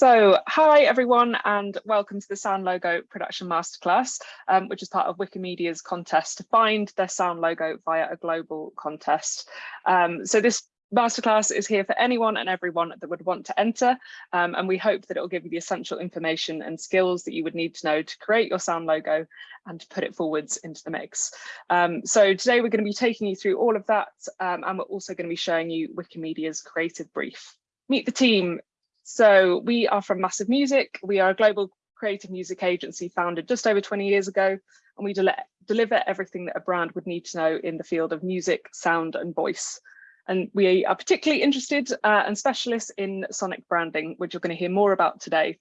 So, hi everyone and welcome to the Sound Logo Production Masterclass, um, which is part of Wikimedia's contest to find their sound logo via a global contest. Um, so this masterclass is here for anyone and everyone that would want to enter um, and we hope that it will give you the essential information and skills that you would need to know to create your sound logo and to put it forwards into the mix. Um, so today we're going to be taking you through all of that um, and we're also going to be showing you Wikimedia's creative brief. Meet the team so we are from Massive Music. We are a global creative music agency founded just over 20 years ago, and we del deliver everything that a brand would need to know in the field of music, sound and voice. And we are particularly interested uh, and specialists in sonic branding, which you're going to hear more about today.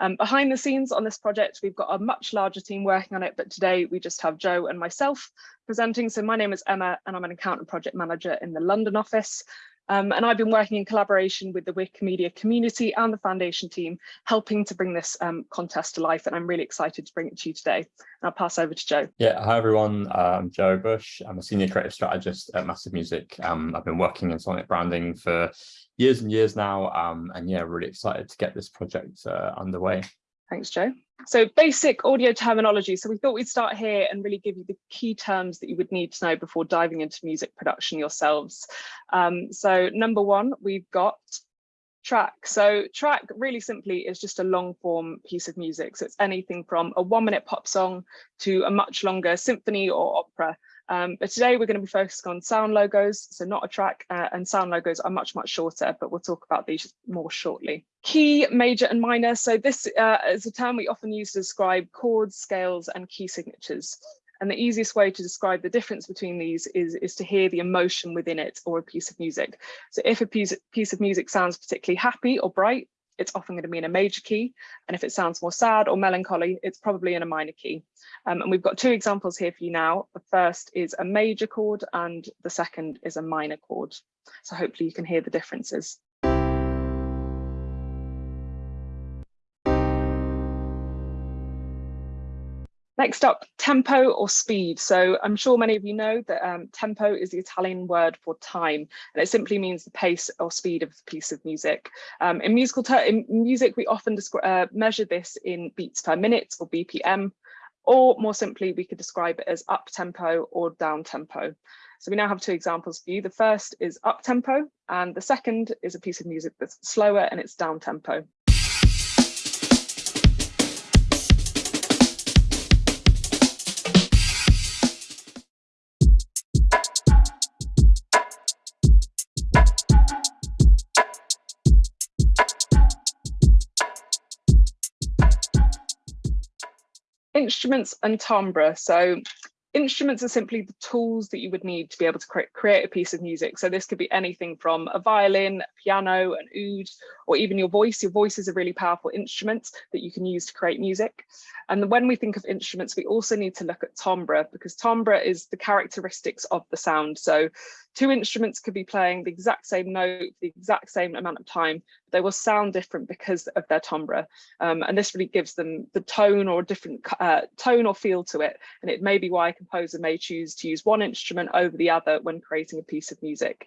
Um, behind the scenes on this project, we've got a much larger team working on it, but today we just have Joe and myself presenting. So my name is Emma and I'm an account and project manager in the London office. Um, and I've been working in collaboration with the Wikimedia community and the foundation team, helping to bring this um, contest to life. And I'm really excited to bring it to you today. And I'll pass over to Joe. Yeah, hi everyone. I'm Joe Bush. I'm a senior creative strategist at Massive Music. Um, I've been working in sonic branding for years and years now. Um, and yeah, really excited to get this project uh, underway. Thanks, Joe. So basic audio terminology. So we thought we'd start here and really give you the key terms that you would need to know before diving into music production yourselves. Um, so number one, we've got track. So track really simply is just a long form piece of music. So it's anything from a one minute pop song to a much longer symphony or opera. Um, but today we're going to be focusing on sound logos, so not a track, uh, and sound logos are much, much shorter, but we'll talk about these more shortly. Key, major and minor. So this uh, is a term we often use to describe chords, scales and key signatures. And the easiest way to describe the difference between these is, is to hear the emotion within it or a piece of music. So if a piece, piece of music sounds particularly happy or bright, it's often going to be in a major key. And if it sounds more sad or melancholy, it's probably in a minor key. Um, and we've got two examples here for you now. The first is a major chord and the second is a minor chord. So hopefully you can hear the differences. Next up, tempo or speed. So I'm sure many of you know that um, tempo is the Italian word for time, and it simply means the pace or speed of a piece of music. Um, in musical in music, we often uh, measure this in beats per minute or BPM, or more simply, we could describe it as up tempo or down tempo. So we now have two examples for you. The first is up tempo, and the second is a piece of music that's slower and it's down tempo. Instruments and timbre. So instruments are simply the tools that you would need to be able to cre create a piece of music. So this could be anything from a violin, a piano, an oud, or even your voice. Your voice is a really powerful instrument that you can use to create music. And when we think of instruments, we also need to look at timbre because timbre is the characteristics of the sound. So two instruments could be playing the exact same note, the exact same amount of time, they will sound different because of their timbre. Um, and this really gives them the tone or different uh, tone or feel to it. And it may be why a composer may choose to use one instrument over the other when creating a piece of music.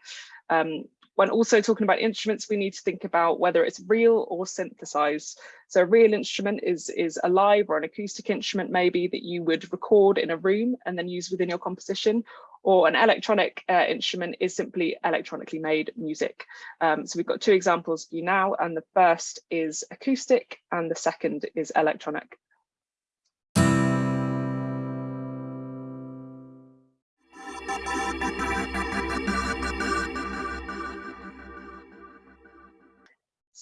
Um, when also talking about instruments, we need to think about whether it's real or synthesized. So a real instrument is, is a live or an acoustic instrument maybe that you would record in a room and then use within your composition, or an electronic uh, instrument is simply electronically made music. Um, so we've got two examples for you now, and the first is acoustic and the second is electronic.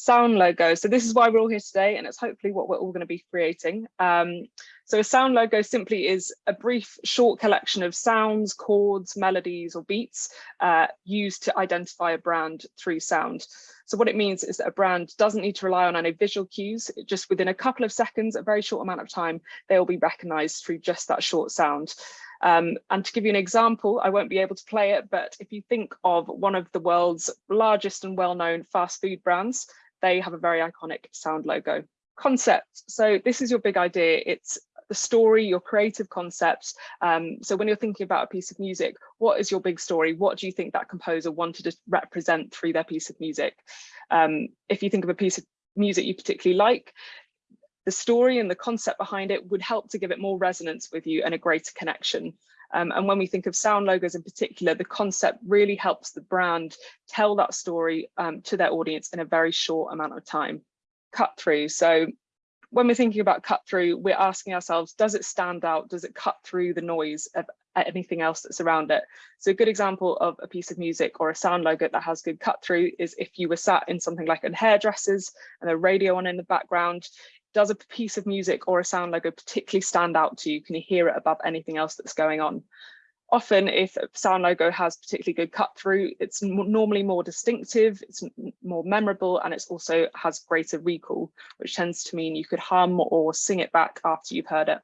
Sound logo. So this is why we're all here today, and it's hopefully what we're all going to be creating. Um, so a sound logo simply is a brief, short collection of sounds, chords, melodies, or beats uh, used to identify a brand through sound. So what it means is that a brand doesn't need to rely on any visual cues. Just within a couple of seconds, a very short amount of time, they will be recognized through just that short sound. Um, and to give you an example, I won't be able to play it, but if you think of one of the world's largest and well-known fast food brands, they have a very iconic sound logo. Concept. So this is your big idea. It's the story, your creative concepts. Um, so when you're thinking about a piece of music, what is your big story? What do you think that composer wanted to represent through their piece of music? Um, if you think of a piece of music you particularly like, the story and the concept behind it would help to give it more resonance with you and a greater connection. Um, and when we think of sound logos in particular, the concept really helps the brand tell that story um, to their audience in a very short amount of time. Cut through. So when we're thinking about cut through, we're asking ourselves, does it stand out? Does it cut through the noise of anything else that's around it? So a good example of a piece of music or a sound logo that has good cut through is if you were sat in something like a hairdressers and a radio on in the background, does a piece of music or a sound logo particularly stand out to you? Can you hear it above anything else that's going on? Often if a sound logo has particularly good cut through, it's normally more distinctive, it's more memorable, and it also has greater recall, which tends to mean you could hum or sing it back after you've heard it.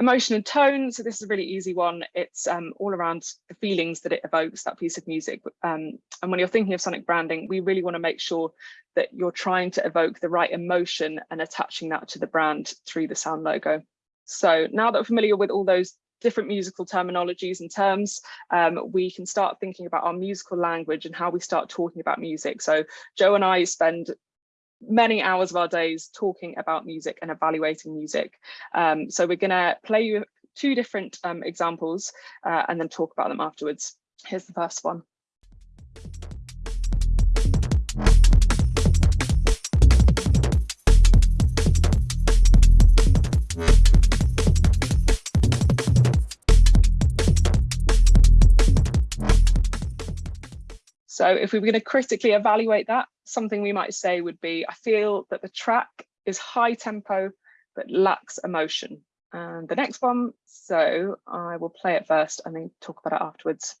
Emotion and tone, so this is a really easy one. It's um, all around the feelings that it evokes, that piece of music. Um, and when you're thinking of sonic branding, we really want to make sure that you're trying to evoke the right emotion and attaching that to the brand through the sound logo. So now that we're familiar with all those different musical terminologies and terms, um, we can start thinking about our musical language and how we start talking about music. So Joe and I spend many hours of our days talking about music and evaluating music. Um, so we're going to play you two different um, examples uh, and then talk about them afterwards. Here's the first one. So if we were going to critically evaluate that, something we might say would be, I feel that the track is high tempo, but lacks emotion. And the next one, so I will play it first and then talk about it afterwards.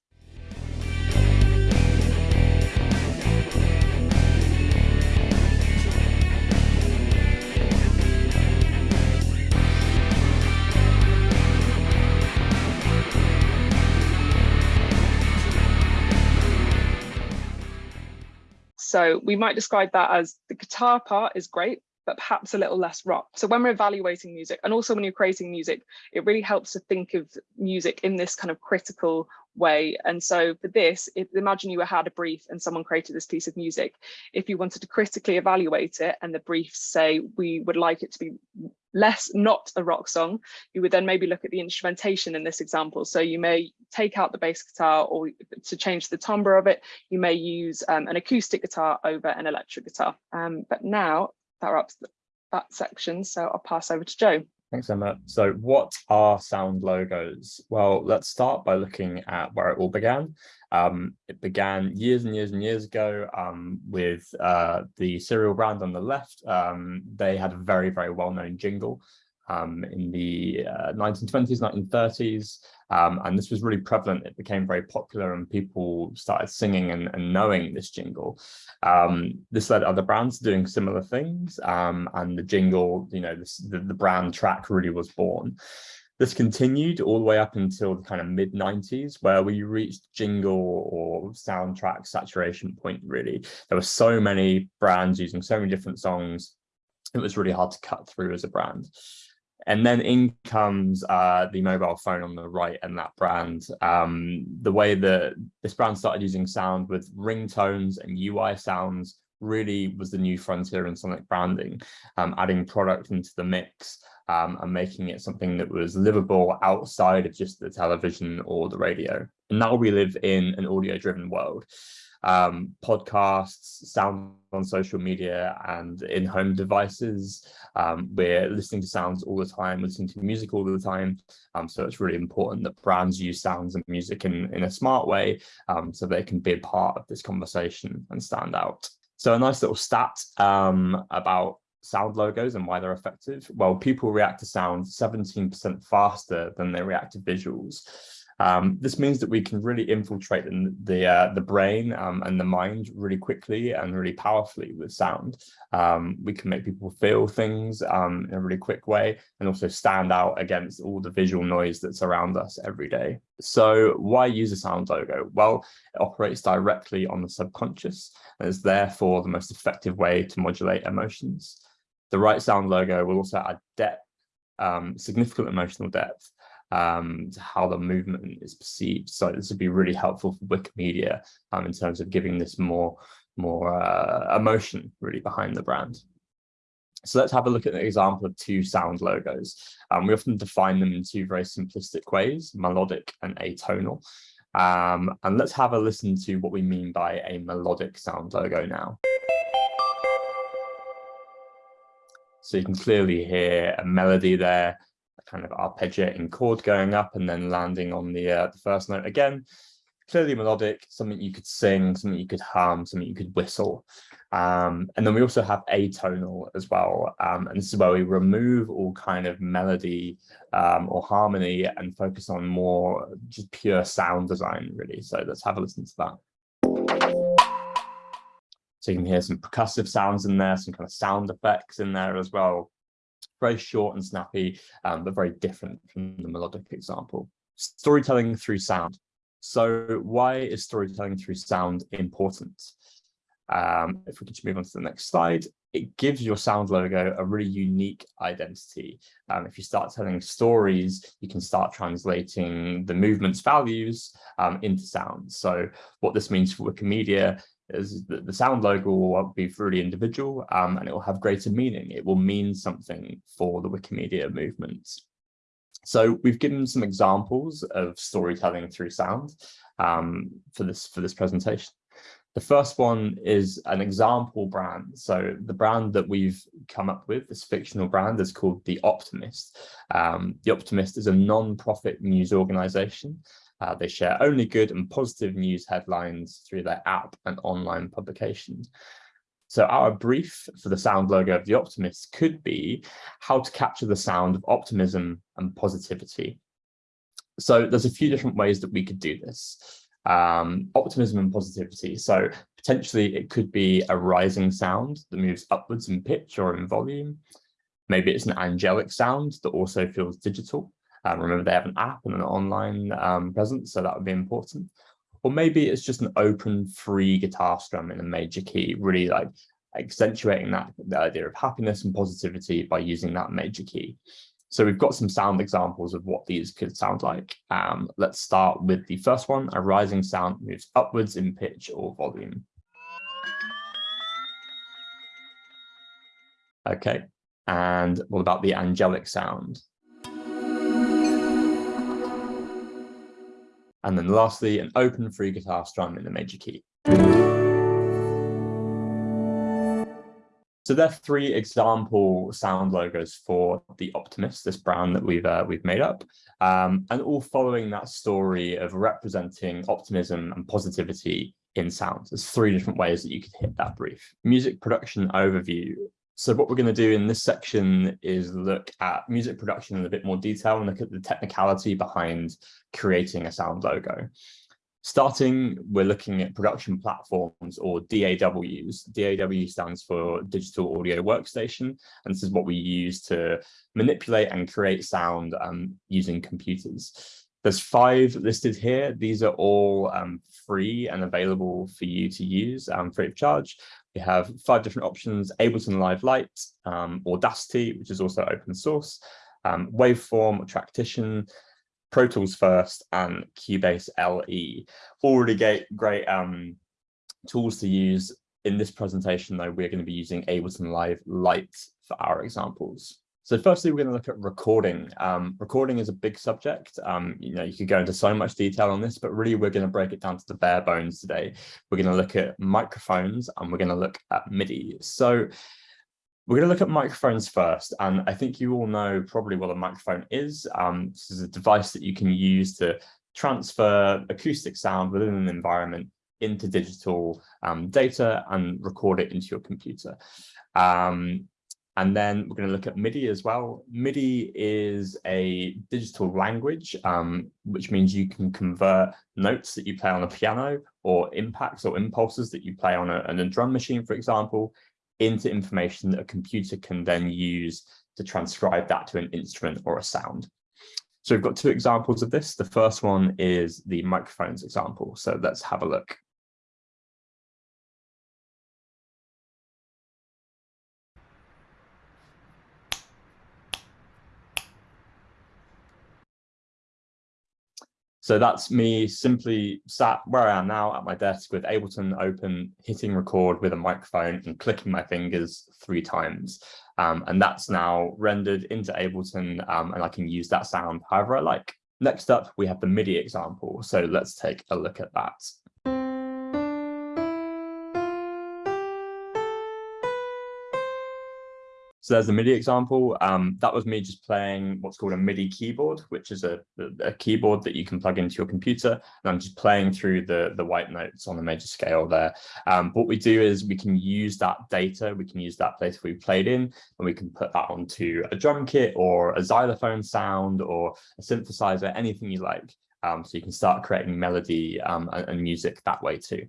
So we might describe that as the guitar part is great, but perhaps a little less rock. So when we're evaluating music and also when you're creating music, it really helps to think of music in this kind of critical way. And so for this, if, imagine you had a brief and someone created this piece of music. If you wanted to critically evaluate it and the briefs say, we would like it to be less not a rock song, you would then maybe look at the instrumentation in this example. So you may take out the bass guitar or to change the timbre of it, you may use um, an acoustic guitar over an electric guitar. Um, but now that wraps that section. So I'll pass over to Joe. Thanks, Emma. So what are sound logos? Well, let's start by looking at where it all began. Um, it began years and years and years ago um, with uh, the cereal brand on the left. Um, they had a very, very well-known jingle um, in the uh, 1920s, 1930s. Um, and this was really prevalent. It became very popular and people started singing and, and knowing this jingle. Um, this led other brands doing similar things. Um, and the jingle, you know, this, the, the brand track really was born. This continued all the way up until the kind of mid 90s where we reached jingle or soundtrack saturation point really. There were so many brands using so many different songs. It was really hard to cut through as a brand. And then in comes uh, the mobile phone on the right and that brand. Um, the way that this brand started using sound with ringtones and UI sounds really was the new frontier in sonic branding, um, adding product into the mix um, and making it something that was livable outside of just the television or the radio. And now we live in an audio driven world um, podcasts, sound on social media and in-home devices. Um, we're listening to sounds all the time, listening to music all the time. Um, so it's really important that brands use sounds and music in, in a smart way um, so they can be a part of this conversation and stand out. So a nice little stat um, about sound logos and why they're effective. Well, people react to sound 17% faster than they react to visuals. Um, this means that we can really infiltrate the the, uh, the brain um, and the mind really quickly and really powerfully with sound. Um, we can make people feel things um, in a really quick way and also stand out against all the visual noise that's around us every day. So why use a sound logo? Well, it operates directly on the subconscious and is therefore the most effective way to modulate emotions. The right sound logo will also add depth, um, significant emotional depth um, how the movement is perceived. So this would be really helpful for Wikimedia um, in terms of giving this more more uh, emotion really behind the brand. So let's have a look at an example of two sound logos. Um, we often define them in two very simplistic ways, melodic and atonal. Um, and let's have a listen to what we mean by a melodic sound logo now. So you can clearly hear a melody there, kind of arpeggiating chord going up and then landing on the, uh, the first note again clearly melodic, something you could sing, something you could hum, something you could whistle. Um, and then we also have atonal as well. Um, and this is where we remove all kind of melody um, or harmony and focus on more just pure sound design, really. So let's have a listen to that. So you can hear some percussive sounds in there, some kind of sound effects in there as well. Very short and snappy, um, but very different from the melodic example. Storytelling through sound. So why is storytelling through sound important? Um, if we could just move on to the next slide, it gives your sound logo a really unique identity. Um, if you start telling stories, you can start translating the movement's values um, into sound. So what this means for Wikimedia is that the sound logo will be really individual um, and it will have greater meaning. It will mean something for the Wikimedia movement. So we've given some examples of storytelling through sound um, for this for this presentation. The first one is an example brand. So the brand that we've come up with, this fictional brand, is called The Optimist. Um, the Optimist is a non-profit news organization. Uh, they share only good and positive news headlines through their app and online publication. So our brief for the sound logo of the Optimist could be how to capture the sound of optimism and positivity. So there's a few different ways that we could do this. Um, optimism and positivity. So potentially it could be a rising sound that moves upwards in pitch or in volume. Maybe it's an angelic sound that also feels digital. Um, remember, they have an app and an online um, presence, so that would be important. Or maybe it's just an open, free guitar strum in a major key, really like accentuating that the idea of happiness and positivity by using that major key. So we've got some sound examples of what these could sound like. Um, let's start with the first one, a rising sound moves upwards in pitch or volume. Okay, and what about the angelic sound? And then lastly, an open free guitar strum in the major key. So there are three example sound logos for the Optimist, this brand that we've uh, we've made up, um, and all following that story of representing optimism and positivity in sound. There's three different ways that you could hit that brief. Music production overview so what we're going to do in this section is look at music production in a bit more detail and look at the technicality behind creating a sound logo. Starting, we're looking at production platforms or DAWs. DAW stands for Digital Audio Workstation, and this is what we use to manipulate and create sound um, using computers. There's five listed here. These are all um, free and available for you to use um, free of charge. We have five different options, Ableton Live Lite, um, Audacity, which is also open source, um, Waveform, Tracktion, Pro Tools First, and Cubase LE. Already great, great um, tools to use. In this presentation, though, we're going to be using Ableton Live Lite for our examples. So firstly, we're going to look at recording. Um, recording is a big subject. Um, you know, you could go into so much detail on this, but really we're going to break it down to the bare bones today. We're going to look at microphones and we're going to look at MIDI. So we're going to look at microphones first, and I think you all know probably what a microphone is. Um, this is a device that you can use to transfer acoustic sound within an environment into digital um, data and record it into your computer. Um, and then we're going to look at MIDI as well. MIDI is a digital language, um, which means you can convert notes that you play on a piano or impacts or impulses that you play on a, on a drum machine, for example, into information that a computer can then use to transcribe that to an instrument or a sound. So we've got two examples of this. The first one is the microphones example. So let's have a look. So that's me simply sat where I am now at my desk with Ableton open, hitting record with a microphone and clicking my fingers three times. Um, and that's now rendered into Ableton um, and I can use that sound however I like. Next up, we have the MIDI example. So let's take a look at that. So there's a MIDI example. Um, that was me just playing what's called a MIDI keyboard, which is a, a keyboard that you can plug into your computer. And I'm just playing through the, the white notes on a major scale there. Um, what we do is we can use that data, we can use that data we played in, and we can put that onto a drum kit or a xylophone sound or a synthesizer, anything you like. Um, so you can start creating melody um, and, and music that way too.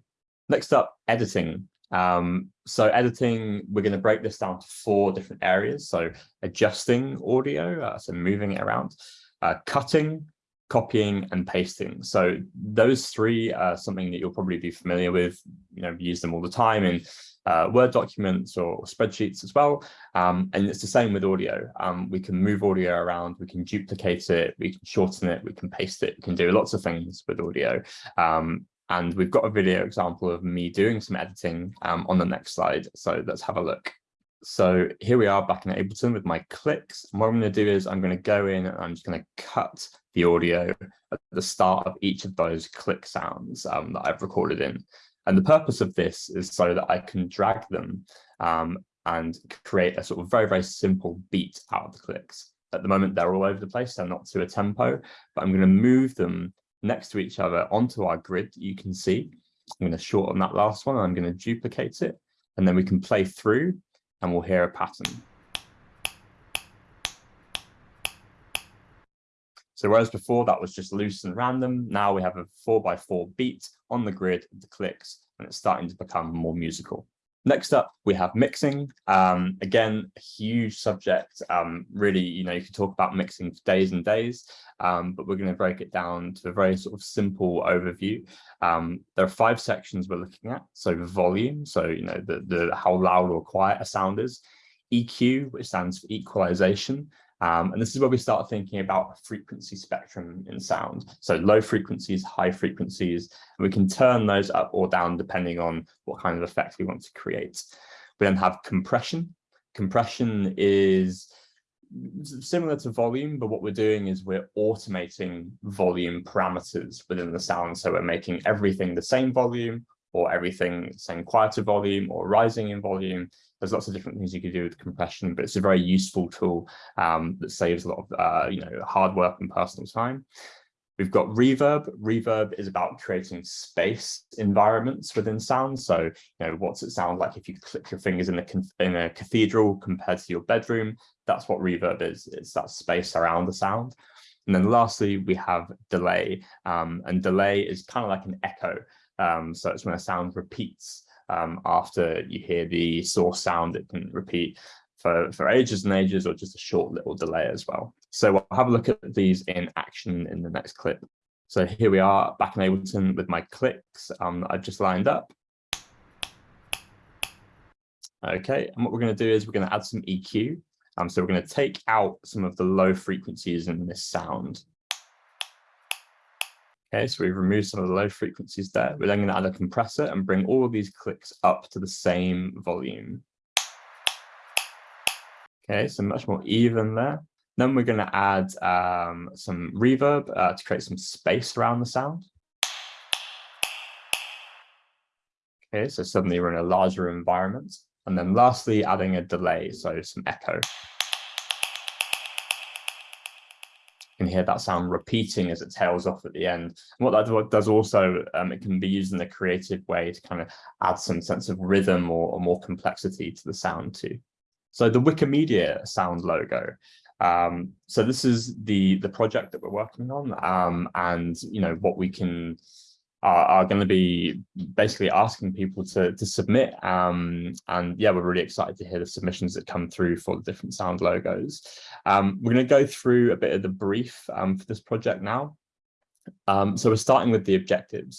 Next up, editing. Um, so editing, we're going to break this down to four different areas. So adjusting audio, uh, so moving it around, uh, cutting, copying and pasting. So those three are something that you'll probably be familiar with, you know, use them all the time in uh, Word documents or spreadsheets as well. Um, and it's the same with audio. Um, we can move audio around, we can duplicate it, we can shorten it, we can paste it, we can do lots of things with audio. Um, and we've got a video example of me doing some editing um, on the next slide. So let's have a look. So here we are back in Ableton with my clicks. And what I'm going to do is I'm going to go in and I'm just going to cut the audio at the start of each of those click sounds um, that I've recorded in. And the purpose of this is so that I can drag them um, and create a sort of very, very simple beat out of the clicks. At the moment, they're all over the place. They're not to a tempo, but I'm going to move them next to each other onto our grid you can see. I'm going to shorten that last one. I'm going to duplicate it and then we can play through and we'll hear a pattern. So whereas before that was just loose and random, now we have a four by four beat on the grid of the clicks and it's starting to become more musical. Next up, we have mixing. Um, again, a huge subject. Um, really, you know, you could talk about mixing for days and days, um, but we're going to break it down to a very sort of simple overview. Um, there are five sections we're looking at. So volume, so, you know, the, the how loud or quiet a sound is. EQ, which stands for equalization. Um, and this is where we start thinking about frequency spectrum in sound. So low frequencies, high frequencies, we can turn those up or down depending on what kind of effect we want to create. We then have compression. Compression is similar to volume, but what we're doing is we're automating volume parameters within the sound. So we're making everything the same volume or everything same quieter volume or rising in volume. There's lots of different things you can do with compression, but it's a very useful tool um, that saves a lot of uh, you know hard work and personal time. We've got reverb. Reverb is about creating space environments within sound. So, you know, what's it sound like if you click your fingers in a, in a cathedral compared to your bedroom? That's what reverb is. It's that space around the sound. And then lastly, we have delay. Um, and delay is kind of like an echo. Um, so it's when a sound repeats um, after you hear the source sound, it can repeat for, for ages and ages or just a short little delay as well. So we'll have a look at these in action in the next clip. So here we are back in Ableton with my clicks um, I've just lined up. Okay, and what we're going to do is we're going to add some EQ. Um, so we're going to take out some of the low frequencies in this sound. Okay, so we've removed some of the low frequencies there. We're then going to add a compressor and bring all of these clicks up to the same volume. Okay, so much more even there. Then we're going to add um, some reverb uh, to create some space around the sound. Okay, so suddenly we're in a larger environment. And then lastly, adding a delay, so some echo. Can hear that sound repeating as it tails off at the end. And what that does also, um, it can be used in a creative way to kind of add some sense of rhythm or, or more complexity to the sound too. So the Wikimedia sound logo. Um, so this is the the project that we're working on, um, and you know what we can are, are going to be basically asking people to, to submit. Um, and yeah, we're really excited to hear the submissions that come through for the different sound logos. Um, we're going to go through a bit of the brief um, for this project now. Um, so we're starting with the objectives.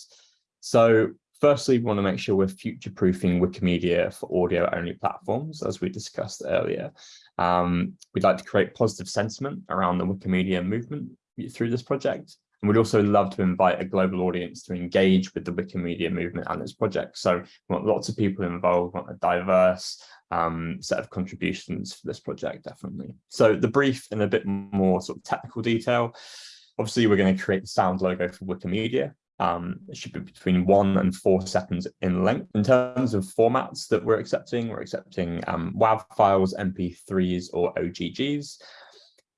So firstly, we want to make sure we're future-proofing Wikimedia for audio-only platforms, as we discussed earlier. Um, we'd like to create positive sentiment around the Wikimedia movement through this project. And we'd also love to invite a global audience to engage with the Wikimedia movement and its project. So we want lots of people involved, want a diverse um, set of contributions for this project, definitely. So the brief in a bit more sort of technical detail. Obviously, we're going to create the sound logo for Wikimedia. Um, it should be between one and four seconds in length. In terms of formats that we're accepting, we're accepting um, WAV files, MP3s, or OGGs.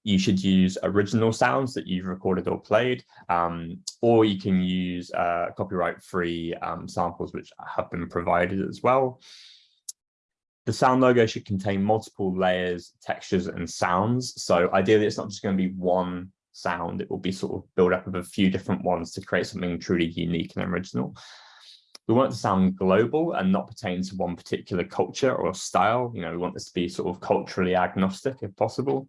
You should use original sounds that you've recorded or played, um, or you can use uh, copyright-free um, samples which have been provided as well. The sound logo should contain multiple layers, textures, and sounds. So ideally, it's not just going to be one sound. It will be sort of built up of a few different ones to create something truly unique and original. We want it to sound global and not pertain to one particular culture or style. You know, we want this to be sort of culturally agnostic if possible.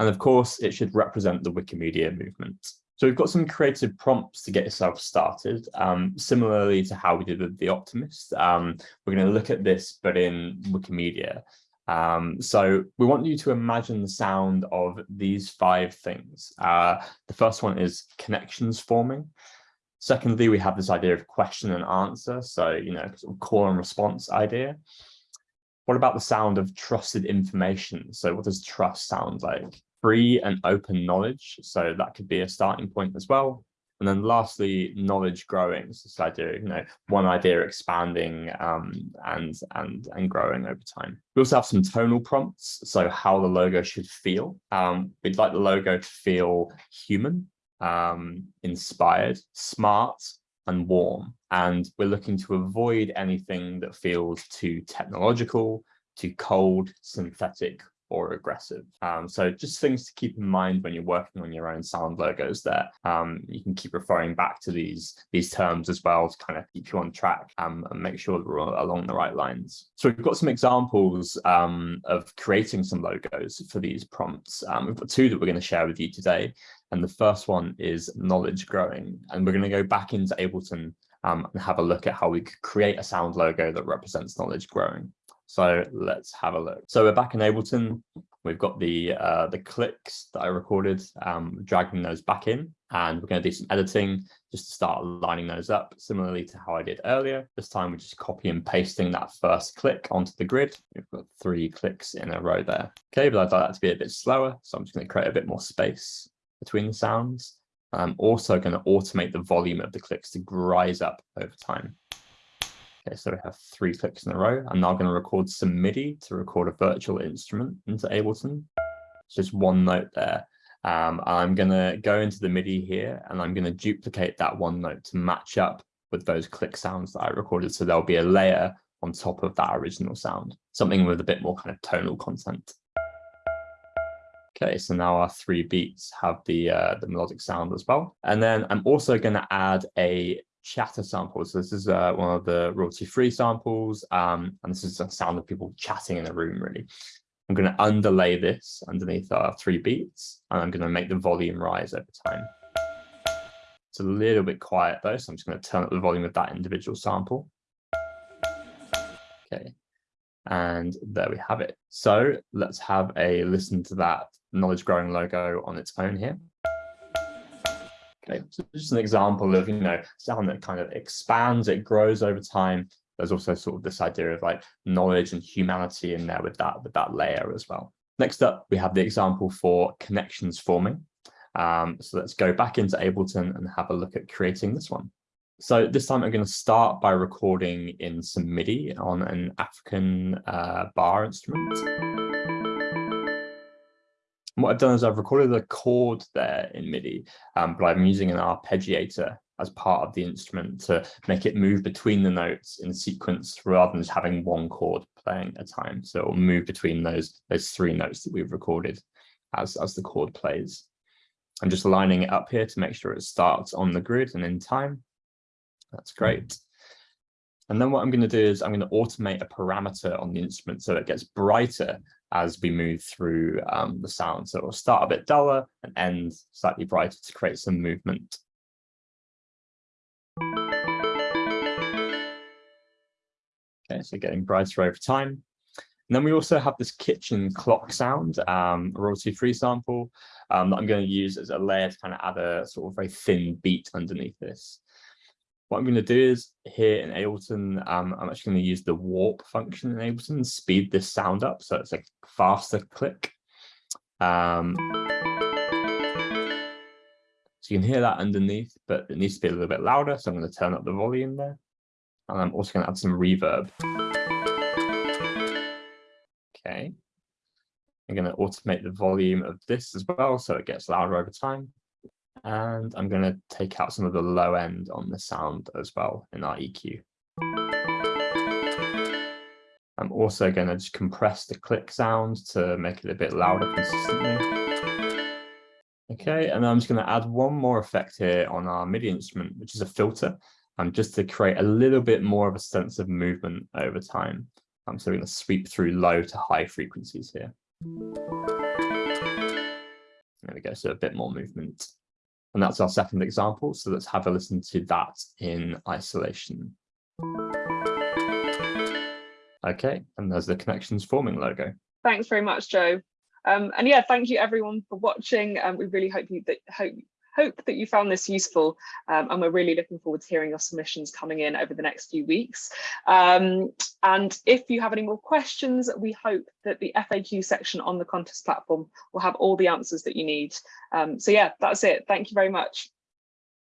And of course, it should represent the Wikimedia movement. So we've got some creative prompts to get yourself started. Um, similarly to how we did with The Optimist, um, we're going to look at this, but in Wikimedia. Um, so we want you to imagine the sound of these five things. Uh, the first one is connections forming. Secondly, we have this idea of question and answer. So, you know, sort of call and response idea. What about the sound of trusted information? So what does trust sound like? Free and open knowledge. So that could be a starting point as well. And then lastly, knowledge growing. So this idea, you know, one idea expanding um, and, and, and growing over time. We also have some tonal prompts. So how the logo should feel. Um, we'd like the logo to feel human, um, inspired, smart, and warm. And we're looking to avoid anything that feels too technological, too cold, synthetic, or aggressive. Um, so just things to keep in mind when you're working on your own sound logos there. Um, you can keep referring back to these, these terms as well to kind of keep you on track um, and make sure that we're along the right lines. So we've got some examples um, of creating some logos for these prompts. Um, we've got two that we're going to share with you today. And the first one is knowledge growing. And we're going to go back into Ableton um, and have a look at how we could create a sound logo that represents knowledge growing. So let's have a look. So we're back in Ableton. We've got the uh, the clicks that I recorded, um, dragging those back in, and we're going to do some editing just to start lining those up, similarly to how I did earlier. This time we're just copy and pasting that first click onto the grid. We've got three clicks in a row there. Okay, but I'd like that to be a bit slower, so I'm just going to create a bit more space between the sounds. I'm also going to automate the volume of the clicks to rise up over time. Okay, so we have three clicks in a row. I'm now going to record some MIDI to record a virtual instrument into Ableton. It's just one note there. Um, I'm going to go into the MIDI here and I'm going to duplicate that one note to match up with those click sounds that I recorded. So there'll be a layer on top of that original sound, something with a bit more kind of tonal content. Okay, so now our three beats have the uh, the melodic sound as well. And then I'm also going to add a chatter samples. So this is uh, one of the royalty-free samples, um, and this is the sound of people chatting in a room, really. I'm going to underlay this underneath our three beats, and I'm going to make the volume rise over time. It's a little bit quiet though, so I'm just going to turn up the volume of that individual sample. Okay, and there we have it. So let's have a listen to that knowledge growing logo on its own here. Okay, so just an example of, you know, sound that kind of expands, it grows over time. There's also sort of this idea of like knowledge and humanity in there with that, with that layer as well. Next up, we have the example for connections forming. Um, so let's go back into Ableton and have a look at creating this one. So this time I'm going to start by recording in some MIDI on an African uh, bar instrument what I've done is I've recorded a chord there in MIDI, um, but I'm using an arpeggiator as part of the instrument to make it move between the notes in sequence rather than just having one chord playing at a time. So it'll move between those, those three notes that we've recorded as, as the chord plays. I'm just lining it up here to make sure it starts on the grid and in time. That's great. And then what I'm going to do is I'm going to automate a parameter on the instrument so it gets brighter as we move through um, the sound. So it'll start a bit duller and end slightly brighter to create some movement. Okay, so getting brighter over time. And then we also have this kitchen clock sound, um, royalty-free sample um, that I'm going to use as a layer to kind of add a sort of very thin beat underneath this. What I'm going to do is here in Ableton, um, I'm actually going to use the warp function in Ableton speed this sound up so it's a faster click. Um, so you can hear that underneath, but it needs to be a little bit louder. So I'm going to turn up the volume there. And I'm also going to add some reverb. Okay. I'm going to automate the volume of this as well, so it gets louder over time. And I'm going to take out some of the low end on the sound as well in our EQ. I'm also going to just compress the click sound to make it a bit louder consistently. Okay, and I'm just going to add one more effect here on our MIDI instrument, which is a filter, um, just to create a little bit more of a sense of movement over time. Um, so we're going to sweep through low to high frequencies here. There we go, so a bit more movement. And that's our second example. So let's have a listen to that in isolation. Okay, and there's the connections forming logo. Thanks very much, Joe. Um, and yeah, thank you everyone for watching. Um, we really hope you that hope hope that you found this useful um, and we're really looking forward to hearing your submissions coming in over the next few weeks. Um, and if you have any more questions, we hope that the FAQ section on the contest platform will have all the answers that you need. Um, so yeah, that's it. Thank you very much.